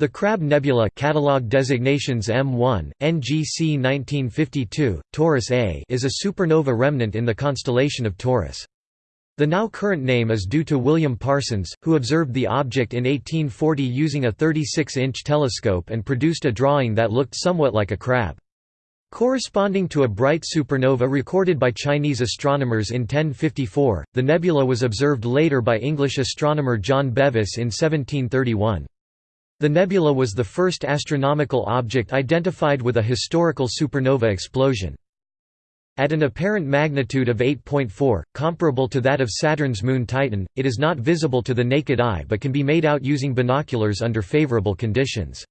The Crab Nebula catalog designations M1, NGC 1952, Taurus A is a supernova remnant in the constellation of Taurus. The now current name is due to William Parsons, who observed the object in 1840 using a 36-inch telescope and produced a drawing that looked somewhat like a crab. Corresponding to a bright supernova recorded by Chinese astronomers in 1054, the nebula was observed later by English astronomer John Bevis in 1731. The nebula was the first astronomical object identified with a historical supernova explosion. At an apparent magnitude of 8.4, comparable to that of Saturn's moon Titan, it is not visible to the naked eye but can be made out using binoculars under favorable conditions.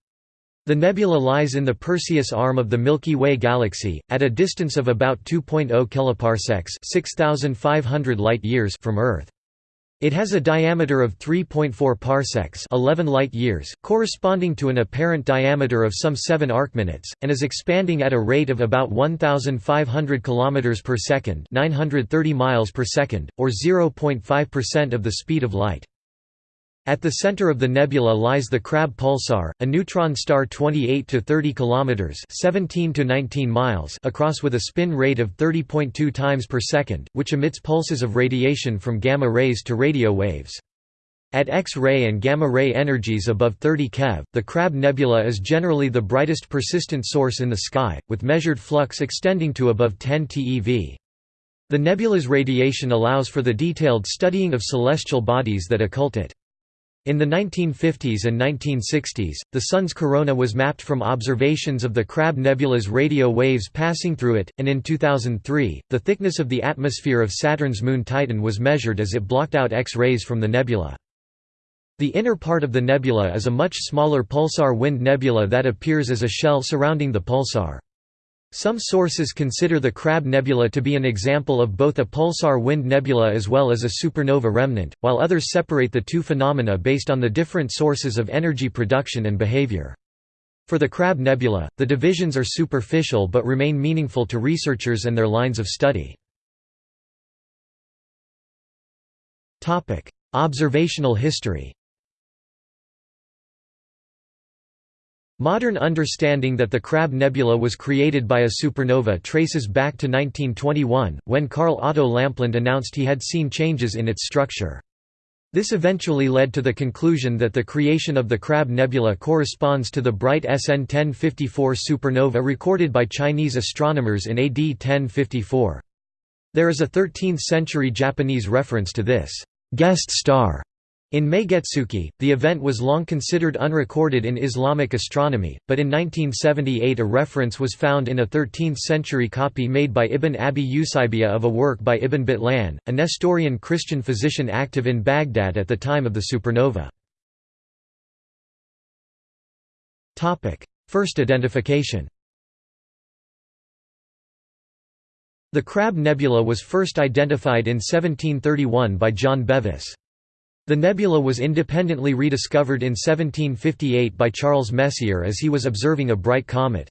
The nebula lies in the Perseus arm of the Milky Way galaxy, at a distance of about 2.0 kiloparsecs 6,500 light-years from Earth. It has a diameter of 3.4 parsecs 11 light-years, corresponding to an apparent diameter of some 7 arcminutes, and is expanding at a rate of about 1,500 km per second 930 miles per second, or 0.5% of the speed of light. At the center of the nebula lies the Crab pulsar, a neutron star 28 to 30 kilometers, 17 to 19 miles across with a spin rate of 30.2 times per second, which emits pulses of radiation from gamma rays to radio waves. At X-ray and gamma-ray energies above 30 keV, the Crab Nebula is generally the brightest persistent source in the sky, with measured flux extending to above 10 TeV. The nebula's radiation allows for the detailed studying of celestial bodies that occult it. In the 1950s and 1960s, the Sun's corona was mapped from observations of the Crab Nebula's radio waves passing through it, and in 2003, the thickness of the atmosphere of Saturn's moon Titan was measured as it blocked out X-rays from the nebula. The inner part of the nebula is a much smaller pulsar wind nebula that appears as a shell surrounding the pulsar. Some sources consider the Crab Nebula to be an example of both a pulsar wind nebula as well as a supernova remnant, while others separate the two phenomena based on the different sources of energy production and behavior. For the Crab Nebula, the divisions are superficial but remain meaningful to researchers and their lines of study. Observational history Modern understanding that the Crab Nebula was created by a supernova traces back to 1921, when Carl Otto Lampland announced he had seen changes in its structure. This eventually led to the conclusion that the creation of the Crab Nebula corresponds to the bright SN 1054 supernova recorded by Chinese astronomers in AD 1054. There is a 13th-century Japanese reference to this guest star in Meigetsuki, the event was long considered unrecorded in Islamic astronomy, but in 1978 a reference was found in a 13th-century copy made by Ibn Abi Usaybiyah of a work by Ibn Batlan, a Nestorian Christian physician active in Baghdad at the time of the supernova. First identification The Crab Nebula was first identified in 1731 by John Bevis. The nebula was independently rediscovered in 1758 by Charles Messier as he was observing a bright comet.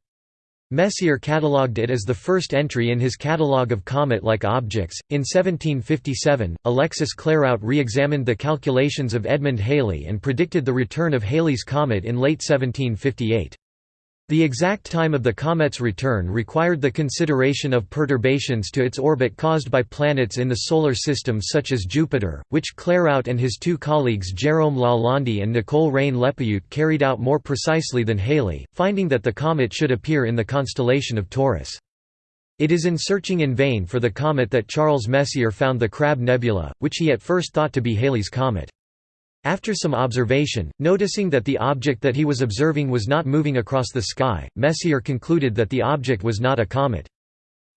Messier catalogued it as the first entry in his catalogue of comet-like objects. In 1757, Alexis Clairaut re-examined the calculations of Edmund Halley and predicted the return of Halley's comet in late 1758. The exact time of the comet's return required the consideration of perturbations to its orbit caused by planets in the Solar System such as Jupiter, which Clairaut and his two colleagues Jérôme Lalande and Nicole Reine-Lepaute carried out more precisely than Halley, finding that the comet should appear in the constellation of Taurus. It is in searching in vain for the comet that Charles Messier found the Crab Nebula, which he at first thought to be Halley's comet. After some observation, noticing that the object that he was observing was not moving across the sky, Messier concluded that the object was not a comet.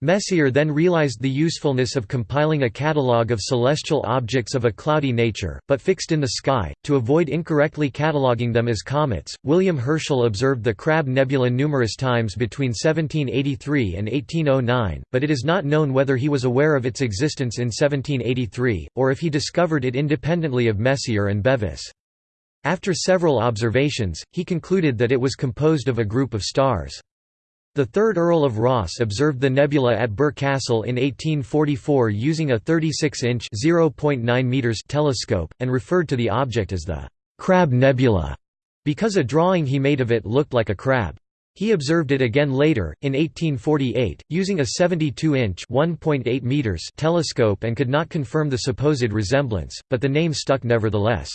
Messier then realized the usefulness of compiling a catalogue of celestial objects of a cloudy nature, but fixed in the sky, to avoid incorrectly cataloguing them as comets. William Herschel observed the Crab Nebula numerous times between 1783 and 1809, but it is not known whether he was aware of its existence in 1783, or if he discovered it independently of Messier and Bevis. After several observations, he concluded that it was composed of a group of stars. The 3rd Earl of Rosse observed the nebula at Birr Castle in 1844 using a 36-inch telescope, and referred to the object as the «Crab Nebula». because a drawing he made of it looked like a crab. He observed it again later, in 1848, using a 72-inch telescope and could not confirm the supposed resemblance, but the name stuck nevertheless.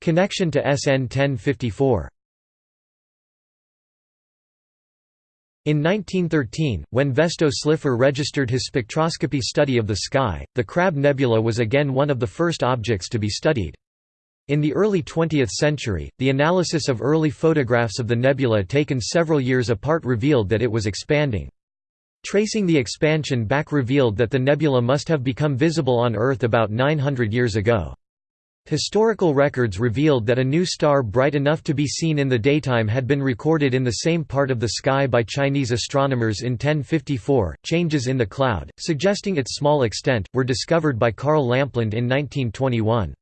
Connection to SN 1054 In 1913, when Vesto Slipher registered his spectroscopy study of the sky, the Crab Nebula was again one of the first objects to be studied. In the early 20th century, the analysis of early photographs of the nebula taken several years apart revealed that it was expanding. Tracing the expansion back revealed that the nebula must have become visible on Earth about 900 years ago. Historical records revealed that a new star bright enough to be seen in the daytime had been recorded in the same part of the sky by Chinese astronomers in 1054. Changes in the cloud, suggesting its small extent, were discovered by Carl Lampland in 1921.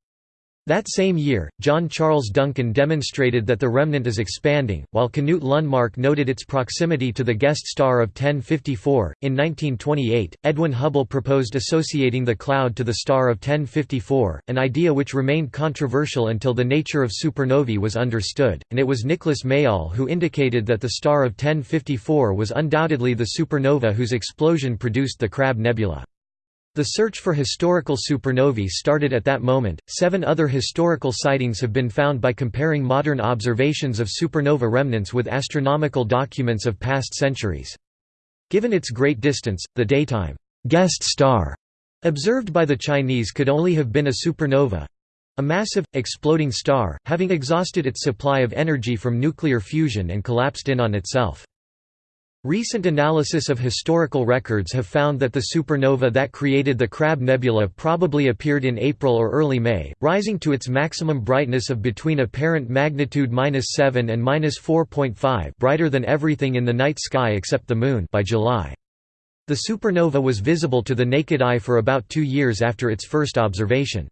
That same year, John Charles Duncan demonstrated that the remnant is expanding, while Knut Lundmark noted its proximity to the guest star of 1054. In 1928, Edwin Hubble proposed associating the cloud to the star of 1054, an idea which remained controversial until the nature of supernovae was understood, and it was Nicholas Mayall who indicated that the star of 1054 was undoubtedly the supernova whose explosion produced the Crab Nebula. The search for historical supernovae started at that moment. Seven other historical sightings have been found by comparing modern observations of supernova remnants with astronomical documents of past centuries. Given its great distance, the daytime guest star observed by the Chinese could only have been a supernova a massive, exploding star, having exhausted its supply of energy from nuclear fusion and collapsed in on itself. Recent analysis of historical records have found that the supernova that created the Crab Nebula probably appeared in April or early May, rising to its maximum brightness of between apparent magnitude 7 and 4.5 brighter than everything in the night sky except the Moon by July. The supernova was visible to the naked eye for about two years after its first observation.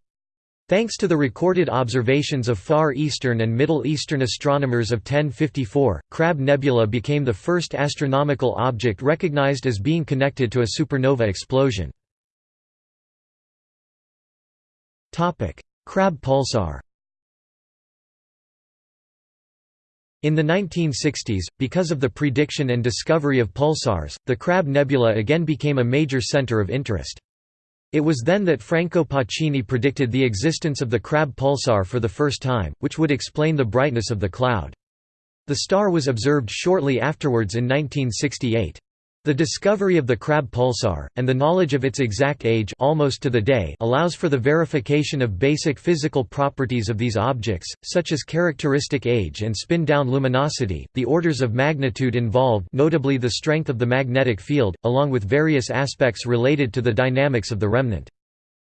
Thanks to the recorded observations of Far Eastern and Middle Eastern astronomers of 1054, Crab Nebula became the first astronomical object recognized as being connected to a supernova explosion. Crab pulsar In the 1960s, because of the prediction and discovery of pulsars, the Crab Nebula again became a major center of interest. It was then that Franco Pacini predicted the existence of the Crab pulsar for the first time, which would explain the brightness of the cloud. The star was observed shortly afterwards in 1968. The discovery of the Crab pulsar, and the knowledge of its exact age almost to the day allows for the verification of basic physical properties of these objects, such as characteristic age and spin-down luminosity, the orders of magnitude involved notably the strength of the magnetic field, along with various aspects related to the dynamics of the remnant.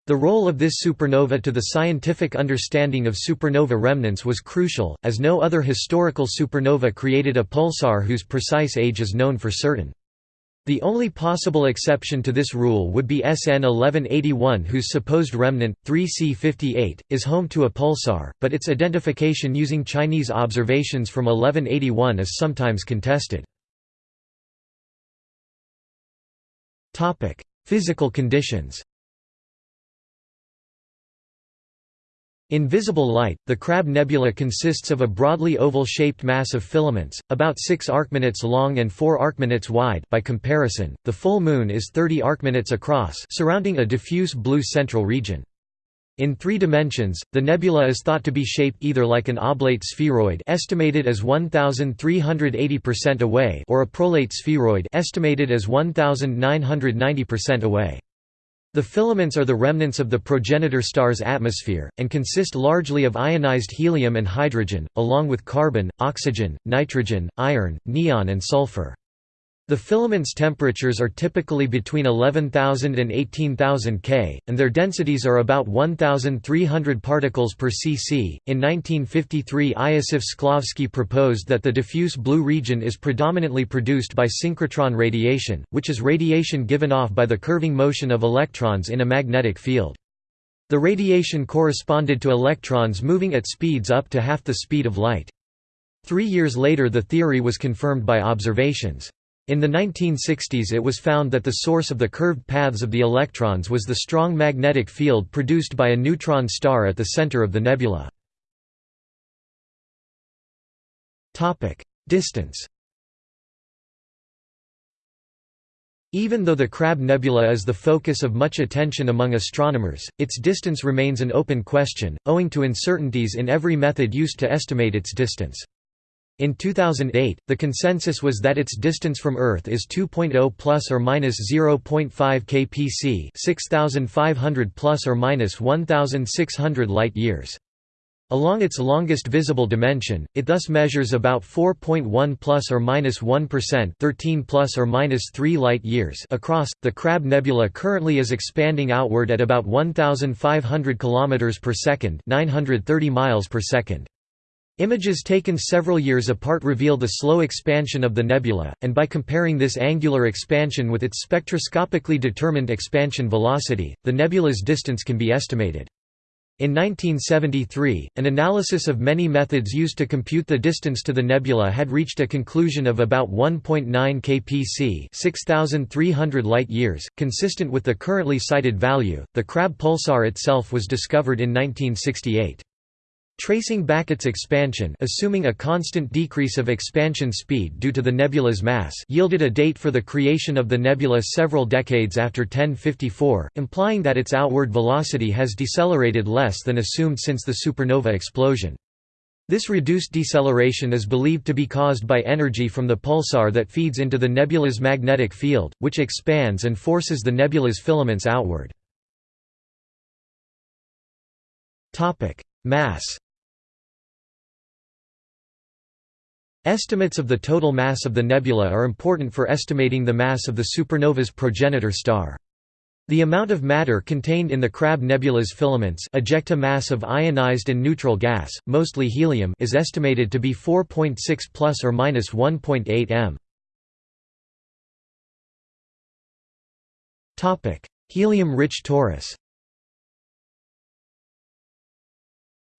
The role of this supernova to the scientific understanding of supernova remnants was crucial, as no other historical supernova created a pulsar whose precise age is known for certain. The only possible exception to this rule would be SN 1181 whose supposed remnant, 3C58, is home to a pulsar, but its identification using Chinese observations from 1181 is sometimes contested. Physical conditions In visible light, the Crab Nebula consists of a broadly oval-shaped mass of filaments, about 6 arcminutes long and 4 arcminutes wide by comparison, the full Moon is 30 arcminutes across surrounding a diffuse blue central region. In three dimensions, the nebula is thought to be shaped either like an oblate spheroid estimated as 1380% away or a prolate spheroid estimated as 1990% away. The filaments are the remnants of the progenitor star's atmosphere, and consist largely of ionized helium and hydrogen, along with carbon, oxygen, nitrogen, iron, neon and sulfur. The filaments' temperatures are typically between 11,000 and 18,000 K, and their densities are about 1,300 particles per cc. In 1953, Iosif Shklovsky proposed that the diffuse blue region is predominantly produced by synchrotron radiation, which is radiation given off by the curving motion of electrons in a magnetic field. The radiation corresponded to electrons moving at speeds up to half the speed of light. Three years later the theory was confirmed by observations. In the 1960s it was found that the source of the curved paths of the electrons was the strong magnetic field produced by a neutron star at the center of the nebula. Distance Even though the Crab Nebula is the focus of much attention among astronomers, its distance remains an open question, owing to uncertainties in every method used to estimate its distance. In 2008, the consensus was that its distance from Earth is 2.0 plus or minus 0.5 kpc, 6500 plus or minus 1600 light-years. Along its longest visible dimension, it thus measures about 4.1 plus or minus 1, 13 plus or minus 3 light years across. The Crab Nebula currently is expanding outward at about 1500 kilometers per second, 930 miles per second. Images taken several years apart reveal the slow expansion of the nebula, and by comparing this angular expansion with its spectroscopically determined expansion velocity, the nebula's distance can be estimated. In 1973, an analysis of many methods used to compute the distance to the nebula had reached a conclusion of about 1.9 kpc, 6300 light-years, consistent with the currently cited value. The Crab pulsar itself was discovered in 1968. Tracing back its expansion assuming a constant decrease of expansion speed due to the nebula's mass yielded a date for the creation of the nebula several decades after 1054, implying that its outward velocity has decelerated less than assumed since the supernova explosion. This reduced deceleration is believed to be caused by energy from the pulsar that feeds into the nebula's magnetic field, which expands and forces the nebula's filaments outward. Mass Estimates of the total mass of the nebula are important for estimating the mass of the supernova's progenitor star. The amount of matter contained in the Crab nebula's filaments ejecta mass of ionized and neutral gas, mostly helium is estimated to be 4.6 plus or minus 1.8 m. Helium-rich torus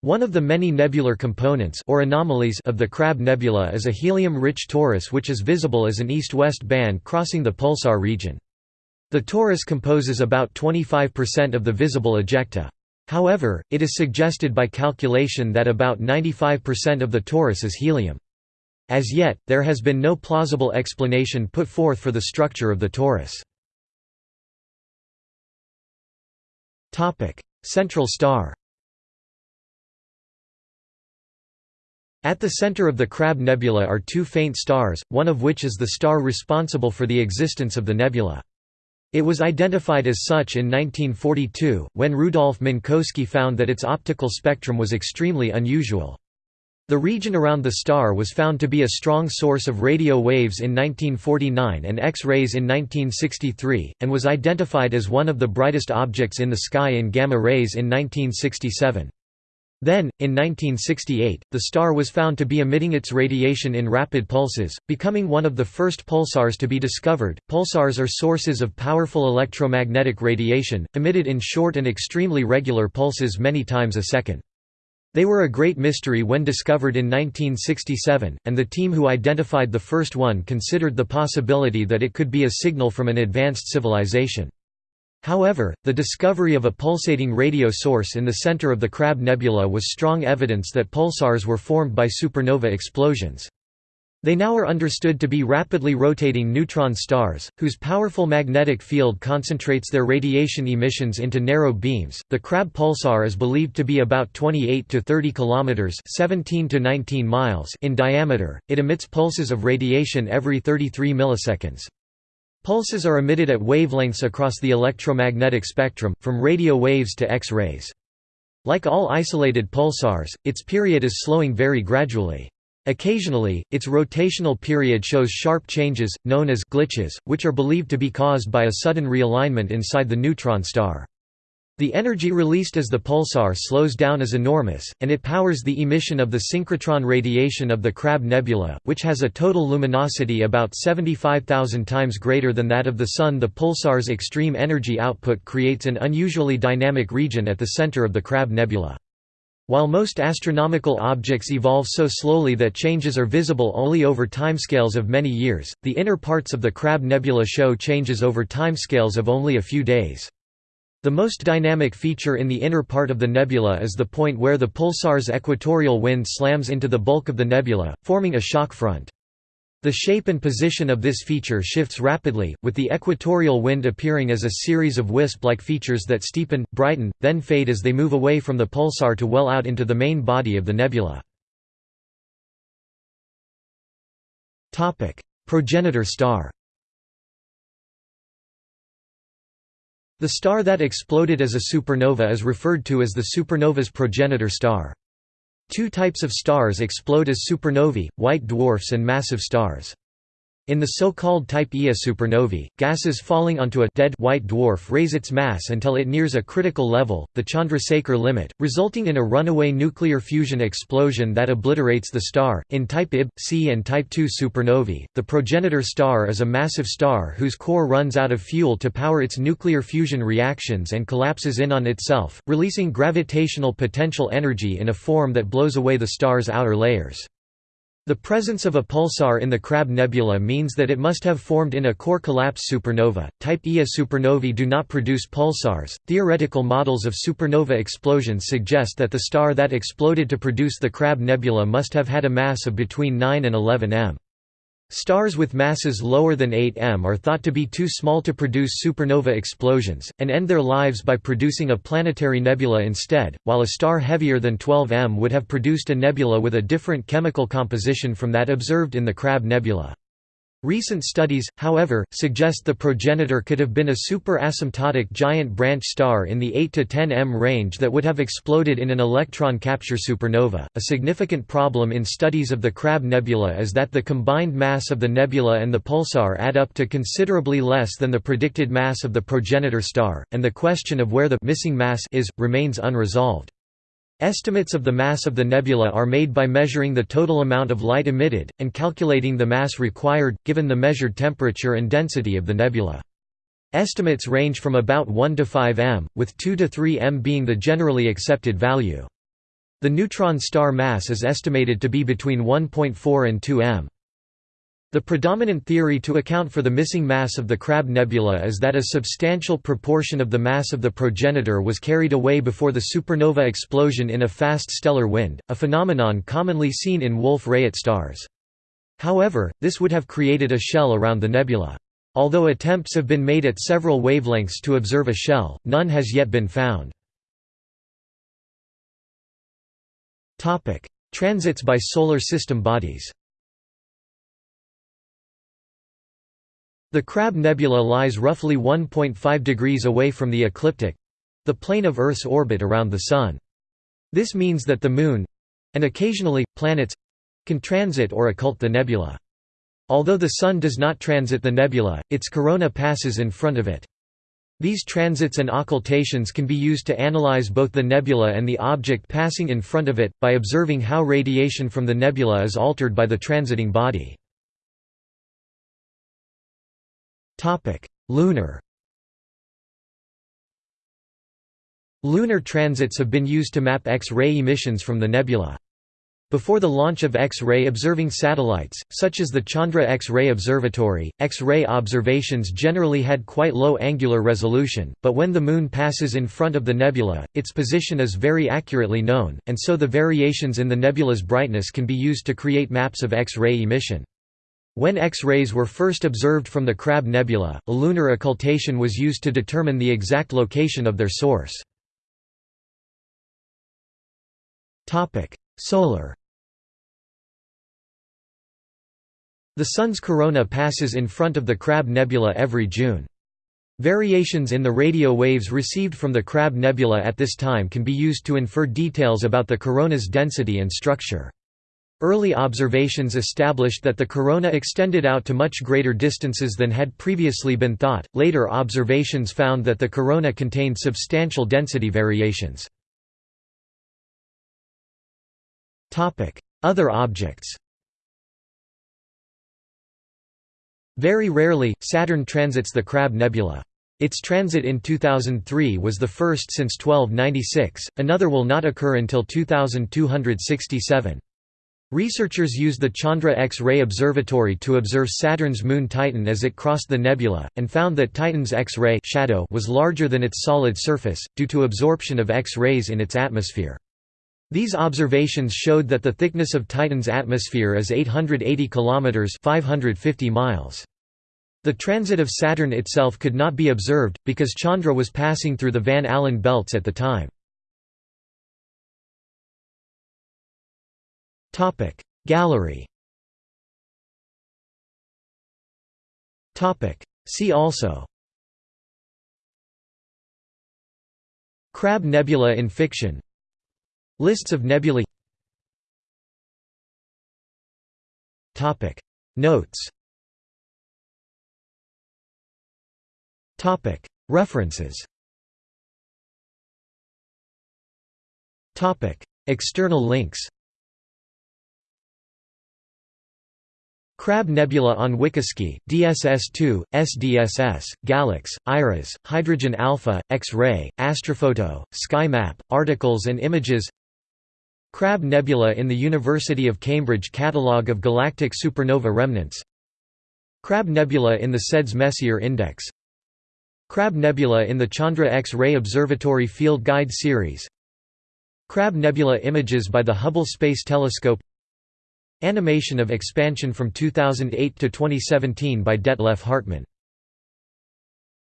One of the many nebular components or anomalies of the Crab Nebula is a helium-rich torus which is visible as an east-west band crossing the pulsar region. The torus composes about 25% of the visible ejecta. However, it is suggested by calculation that about 95% of the torus is helium. As yet, there has been no plausible explanation put forth for the structure of the torus. Central star At the center of the Crab Nebula are two faint stars, one of which is the star responsible for the existence of the nebula. It was identified as such in 1942, when Rudolf Minkowski found that its optical spectrum was extremely unusual. The region around the star was found to be a strong source of radio waves in 1949 and X-rays in 1963, and was identified as one of the brightest objects in the sky in gamma rays in 1967. Then, in 1968, the star was found to be emitting its radiation in rapid pulses, becoming one of the first pulsars to be discovered. Pulsars are sources of powerful electromagnetic radiation, emitted in short and extremely regular pulses many times a second. They were a great mystery when discovered in 1967, and the team who identified the first one considered the possibility that it could be a signal from an advanced civilization. However, the discovery of a pulsating radio source in the center of the Crab Nebula was strong evidence that pulsars were formed by supernova explosions. They now are understood to be rapidly rotating neutron stars, whose powerful magnetic field concentrates their radiation emissions into narrow beams. The Crab pulsar is believed to be about 28 to 30 kilometers (17 to 19 miles) in diameter. It emits pulses of radiation every 33 milliseconds. Pulses are emitted at wavelengths across the electromagnetic spectrum, from radio waves to X-rays. Like all isolated pulsars, its period is slowing very gradually. Occasionally, its rotational period shows sharp changes, known as glitches, which are believed to be caused by a sudden realignment inside the neutron star. The energy released as the pulsar slows down is enormous, and it powers the emission of the synchrotron radiation of the Crab Nebula, which has a total luminosity about 75,000 times greater than that of the Sun. The pulsar's extreme energy output creates an unusually dynamic region at the center of the Crab Nebula. While most astronomical objects evolve so slowly that changes are visible only over timescales of many years, the inner parts of the Crab Nebula show changes over timescales of only a few days. The most dynamic feature in the inner part of the nebula is the point where the pulsar's equatorial wind slams into the bulk of the nebula, forming a shock front. The shape and position of this feature shifts rapidly, with the equatorial wind appearing as a series of wisp-like features that steepen, brighten, then fade as they move away from the pulsar to well out into the main body of the nebula. Progenitor star The star that exploded as a supernova is referred to as the supernova's progenitor star. Two types of stars explode as supernovae, white dwarfs and massive stars. In the so-called Type Ia supernovae, gases falling onto a dead white dwarf raise its mass until it nears a critical level, the Chandrasekhar limit, resulting in a runaway nuclear fusion explosion that obliterates the star. In Type Ib, C and Type II supernovae, the progenitor star is a massive star whose core runs out of fuel to power its nuclear fusion reactions and collapses in on itself, releasing gravitational potential energy in a form that blows away the star's outer layers. The presence of a pulsar in the Crab Nebula means that it must have formed in a core collapse supernova. Type Ia supernovae do not produce pulsars. Theoretical models of supernova explosions suggest that the star that exploded to produce the Crab Nebula must have had a mass of between 9 and 11 m. Stars with masses lower than 8 m are thought to be too small to produce supernova explosions, and end their lives by producing a planetary nebula instead, while a star heavier than 12 m would have produced a nebula with a different chemical composition from that observed in the Crab Nebula. Recent studies, however, suggest the progenitor could have been a super-asymptotic giant branch star in the 8 to 10 m range that would have exploded in an electron capture supernova. A significant problem in studies of the Crab Nebula is that the combined mass of the nebula and the pulsar add up to considerably less than the predicted mass of the progenitor star, and the question of where the missing mass is remains unresolved. Estimates of the mass of the nebula are made by measuring the total amount of light emitted, and calculating the mass required, given the measured temperature and density of the nebula. Estimates range from about 1 to 5 m, with 2 to 3 m being the generally accepted value. The neutron star mass is estimated to be between 1.4 and 2 m. The predominant theory to account for the missing mass of the Crab Nebula is that a substantial proportion of the mass of the progenitor was carried away before the supernova explosion in a fast stellar wind, a phenomenon commonly seen in Wolf-Rayet stars. However, this would have created a shell around the nebula. Although attempts have been made at several wavelengths to observe a shell, none has yet been found. Transits by solar system bodies The Crab Nebula lies roughly 1.5 degrees away from the ecliptic—the plane of Earth's orbit around the Sun. This means that the Moon—and occasionally, planets—can transit or occult the nebula. Although the Sun does not transit the nebula, its corona passes in front of it. These transits and occultations can be used to analyze both the nebula and the object passing in front of it, by observing how radiation from the nebula is altered by the transiting body. Lunar Lunar transits have been used to map X-ray emissions from the nebula. Before the launch of X-ray observing satellites, such as the Chandra X-ray Observatory, X-ray observations generally had quite low angular resolution, but when the Moon passes in front of the nebula, its position is very accurately known, and so the variations in the nebula's brightness can be used to create maps of X-ray emission. When X-rays were first observed from the Crab Nebula, a lunar occultation was used to determine the exact location of their source. Solar The Sun's corona passes in front of the Crab Nebula every June. Variations in the radio waves received from the Crab Nebula at this time can be used to infer details about the corona's density and structure. Early observations established that the corona extended out to much greater distances than had previously been thought. Later observations found that the corona contained substantial density variations. Topic: Other objects. Very rarely, Saturn transits the Crab Nebula. Its transit in 2003 was the first since 1296, another will not occur until 2267. Researchers used the Chandra X-ray Observatory to observe Saturn's moon Titan as it crossed the nebula, and found that Titan's X-ray shadow was larger than its solid surface, due to absorption of X-rays in its atmosphere. These observations showed that the thickness of Titan's atmosphere is 880 kilometers (550 miles). The transit of Saturn itself could not be observed, because Chandra was passing through the Van Allen belts at the time. Gallery. See also. Crab nebula in fiction. Lists of nebulae. Notes. References. External links Crab Nebula on WikiSky, DSS-2, SDSS, Galax, IRAS, Hydrogen Alpha, X-ray, Astrophoto, Sky Map, articles and images Crab Nebula in the University of Cambridge Catalogue of Galactic Supernova Remnants Crab Nebula in the SEDS Messier Index Crab Nebula in the Chandra X-ray Observatory Field Guide Series Crab Nebula images by the Hubble Space Telescope Animation of expansion from 2008 to 2017 by Detlef Hartmann